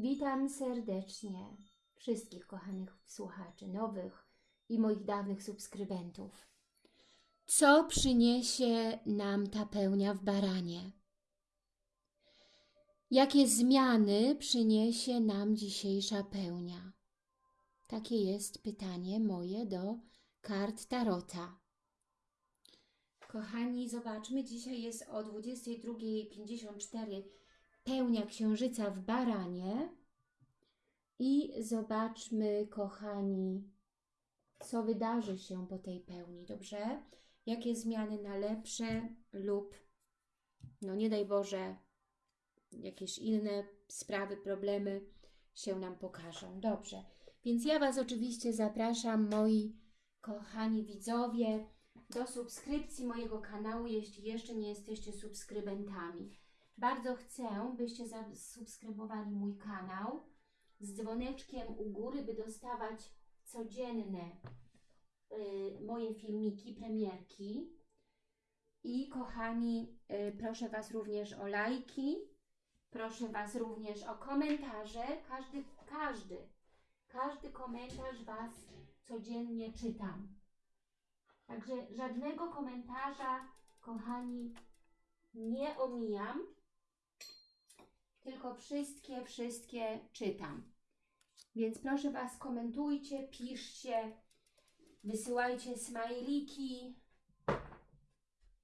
Witam serdecznie wszystkich kochanych słuchaczy, nowych i moich dawnych subskrybentów. Co przyniesie nam ta pełnia w baranie? Jakie zmiany przyniesie nam dzisiejsza pełnia? Takie jest pytanie moje do kart Tarota. Kochani, zobaczmy, dzisiaj jest o 22.54 pełnia księżyca w baranie i zobaczmy, kochani, co wydarzy się po tej pełni, dobrze? Jakie zmiany na lepsze lub, no nie daj Boże, jakieś inne sprawy, problemy się nam pokażą. Dobrze, więc ja Was oczywiście zapraszam, moi kochani widzowie, do subskrypcji mojego kanału, jeśli jeszcze nie jesteście subskrybentami. Bardzo chcę, byście zasubskrybowali mój kanał z dzwoneczkiem u góry, by dostawać codzienne y, moje filmiki, premierki. I kochani, y, proszę Was również o lajki, proszę Was również o komentarze. Każdy, każdy, każdy komentarz Was codziennie czytam. Także żadnego komentarza, kochani, nie omijam, tylko wszystkie, wszystkie czytam. Więc proszę Was, komentujcie, piszcie, wysyłajcie smajliki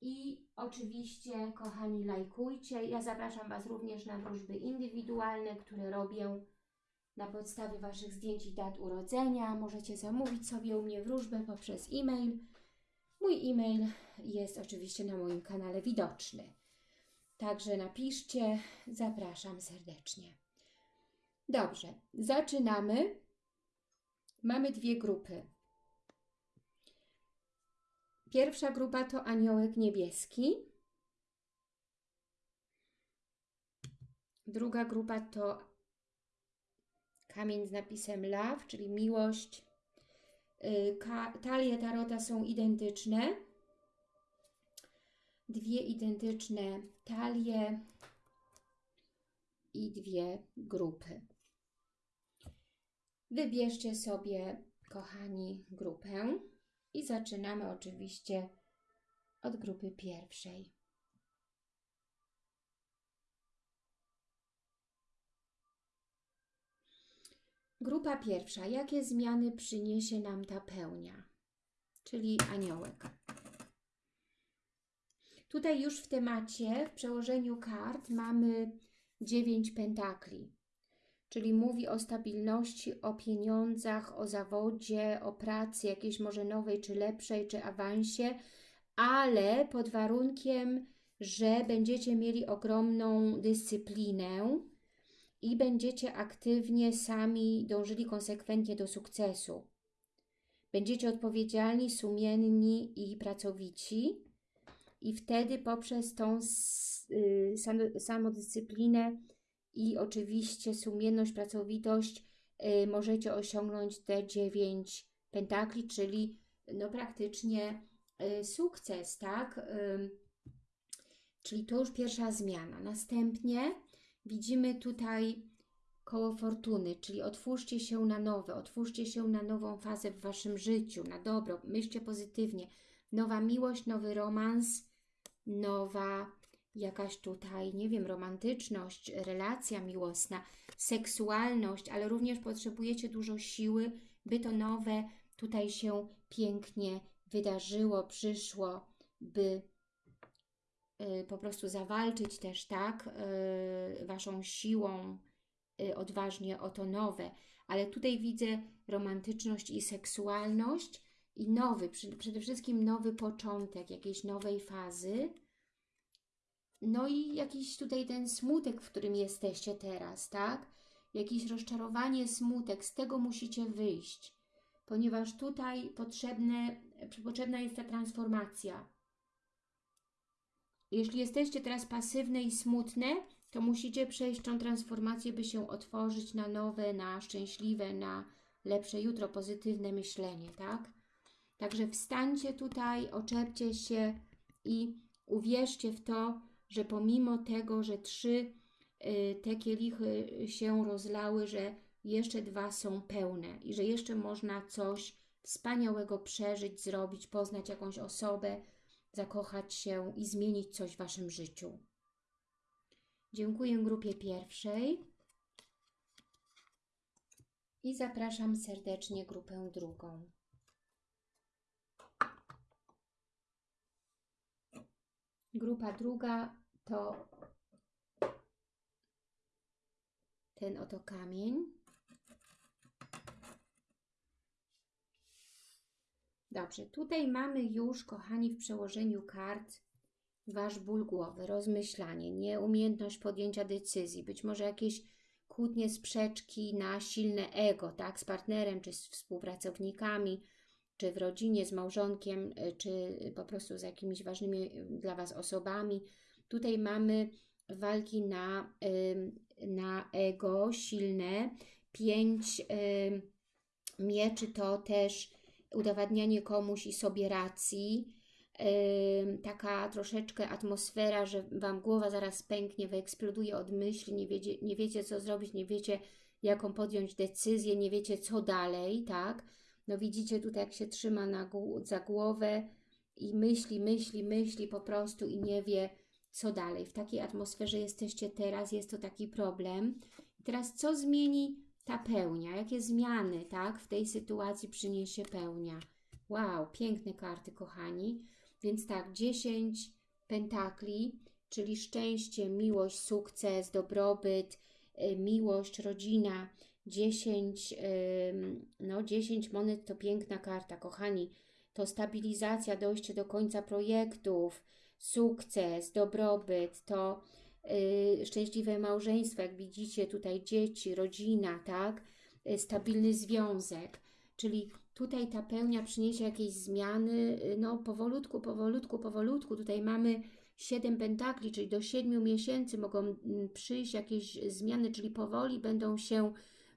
i oczywiście, kochani, lajkujcie. Ja zapraszam Was również na wróżby indywidualne, które robię na podstawie Waszych zdjęć i dat urodzenia. Możecie zamówić sobie u mnie wróżbę poprzez e-mail. Mój e-mail jest oczywiście na moim kanale widoczny. Także napiszcie, zapraszam serdecznie. Dobrze, zaczynamy. Mamy dwie grupy. Pierwsza grupa to aniołek niebieski. Druga grupa to kamień z napisem love, czyli miłość. Y, talie tarota są identyczne dwie identyczne talie i dwie grupy. Wybierzcie sobie, kochani, grupę i zaczynamy oczywiście od grupy pierwszej. Grupa pierwsza. Jakie zmiany przyniesie nam ta pełnia? Czyli aniołek. Tutaj już w temacie, w przełożeniu kart mamy 9 pentakli, czyli mówi o stabilności, o pieniądzach, o zawodzie, o pracy jakiejś może nowej, czy lepszej, czy awansie, ale pod warunkiem, że będziecie mieli ogromną dyscyplinę i będziecie aktywnie sami dążyli konsekwentnie do sukcesu. Będziecie odpowiedzialni, sumienni i pracowici i wtedy poprzez tą y, samodyscyplinę i oczywiście sumienność, pracowitość y, możecie osiągnąć te dziewięć pentakli, czyli no praktycznie y, sukces, tak? Czyli to już pierwsza zmiana. Następnie widzimy tutaj koło fortuny, czyli otwórzcie się na nowe, otwórzcie się na nową fazę w Waszym życiu, na dobro, myślcie pozytywnie. Nowa miłość, nowy romans, nowa jakaś tutaj, nie wiem, romantyczność, relacja miłosna, seksualność, ale również potrzebujecie dużo siły, by to nowe tutaj się pięknie wydarzyło, przyszło, by y, po prostu zawalczyć też, tak, y, Waszą siłą y, odważnie o to nowe. Ale tutaj widzę romantyczność i seksualność, i nowy, przede wszystkim nowy początek jakiejś nowej fazy. No i jakiś tutaj ten smutek, w którym jesteście teraz, tak? Jakieś rozczarowanie, smutek, z tego musicie wyjść, ponieważ tutaj potrzebne, potrzebna jest ta transformacja. Jeśli jesteście teraz pasywne i smutne, to musicie przejść tą transformację, by się otworzyć na nowe, na szczęśliwe, na lepsze jutro, pozytywne myślenie, tak? Także wstańcie tutaj, oczepcie się i uwierzcie w to, że pomimo tego, że trzy y, te kielichy się rozlały, że jeszcze dwa są pełne i że jeszcze można coś wspaniałego przeżyć, zrobić, poznać jakąś osobę, zakochać się i zmienić coś w Waszym życiu. Dziękuję grupie pierwszej i zapraszam serdecznie grupę drugą. Grupa druga to ten oto kamień. Dobrze, tutaj mamy już, kochani, w przełożeniu kart Wasz ból głowy, rozmyślanie, nieumiejętność podjęcia decyzji, być może jakieś kłótnie, sprzeczki na silne ego, tak, z partnerem, czy z współpracownikami, czy w rodzinie, z małżonkiem, y, czy po prostu z jakimiś ważnymi y, dla Was osobami. Tutaj mamy walki na, na ego silne. Pięć mieczy to też udowadnianie komuś i sobie racji, taka troszeczkę atmosfera, że Wam głowa zaraz pęknie, wyeksploduje od myśli, nie wiecie, nie wiecie co zrobić, nie wiecie jaką podjąć decyzję, nie wiecie co dalej, tak? No widzicie tutaj jak się trzyma na, za głowę i myśli, myśli, myśli po prostu i nie wie co dalej. W takiej atmosferze jesteście teraz, jest to taki problem. I teraz co zmieni ta pełnia? Jakie zmiany, tak, w tej sytuacji przyniesie pełnia? Wow, piękne karty, kochani. Więc tak, 10 pentakli, czyli szczęście, miłość, sukces, dobrobyt, y, miłość, rodzina. 10, no 10 monet to piękna karta, kochani. To stabilizacja, dojście do końca projektów, sukces, dobrobyt, to yy, szczęśliwe małżeństwo, jak widzicie tutaj dzieci, rodzina, tak? Yy, stabilny związek, czyli tutaj ta pełnia przyniesie jakieś zmiany, yy, no powolutku, powolutku, powolutku. Tutaj mamy 7 pentakli, czyli do 7 miesięcy mogą mm, przyjść jakieś zmiany, czyli powoli będą się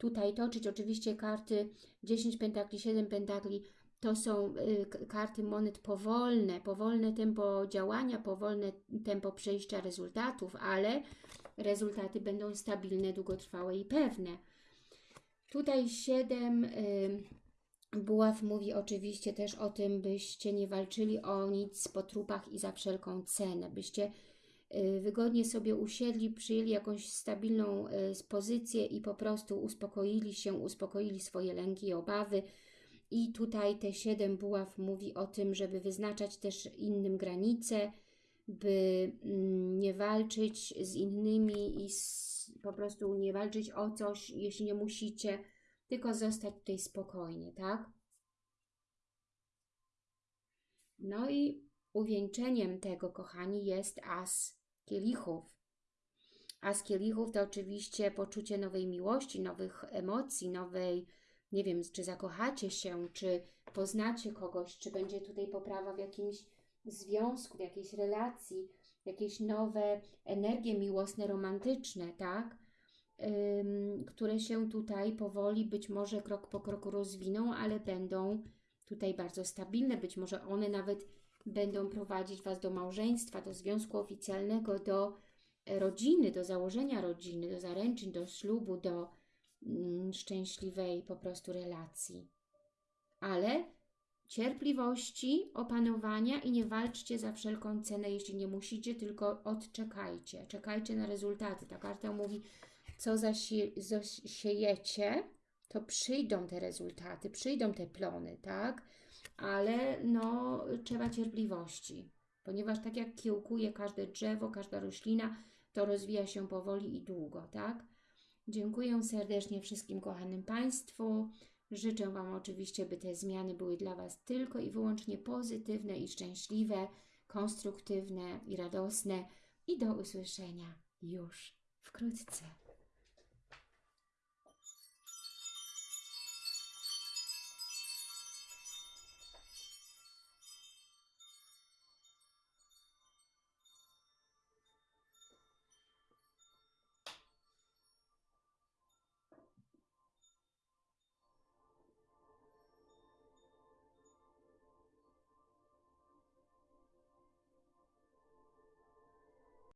tutaj toczyć. Oczywiście karty 10 pentakli, 7 pentakli to są y, karty monet powolne, powolne tempo działania, powolne tempo przejścia rezultatów, ale rezultaty będą stabilne, długotrwałe i pewne. Tutaj 7 y, buław mówi oczywiście też o tym, byście nie walczyli o nic po trupach i za wszelką cenę, byście wygodnie sobie usiedli, przyjęli jakąś stabilną pozycję i po prostu uspokoili się, uspokoili swoje lęki i obawy, i tutaj te siedem buław mówi o tym, żeby wyznaczać też innym granice, by mm, nie walczyć z innymi i po prostu nie walczyć o coś, jeśli nie musicie, tylko zostać tutaj spokojnie, tak? No i uwieńczeniem tego, kochani, jest as kielichów. As kielichów to oczywiście poczucie nowej miłości, nowych emocji, nowej nie wiem, czy zakochacie się, czy poznacie kogoś, czy będzie tutaj poprawa w jakimś związku, w jakiejś relacji, jakieś nowe energie miłosne, romantyczne, tak? Ym, które się tutaj powoli, być może krok po kroku rozwiną, ale będą tutaj bardzo stabilne. Być może one nawet będą prowadzić Was do małżeństwa, do związku oficjalnego, do rodziny, do założenia rodziny, do zaręczyn, do ślubu, do Mm, szczęśliwej po prostu relacji. Ale cierpliwości, opanowania i nie walczcie za wszelką cenę, jeśli nie musicie, tylko odczekajcie. Czekajcie na rezultaty. Ta karta mówi, co zasiejecie, to przyjdą te rezultaty, przyjdą te plony, tak? Ale no, trzeba cierpliwości, ponieważ tak jak kiełkuje każde drzewo, każda roślina, to rozwija się powoli i długo, tak? Dziękuję serdecznie wszystkim kochanym Państwu. Życzę Wam oczywiście, by te zmiany były dla Was tylko i wyłącznie pozytywne i szczęśliwe, konstruktywne i radosne. I do usłyszenia już wkrótce.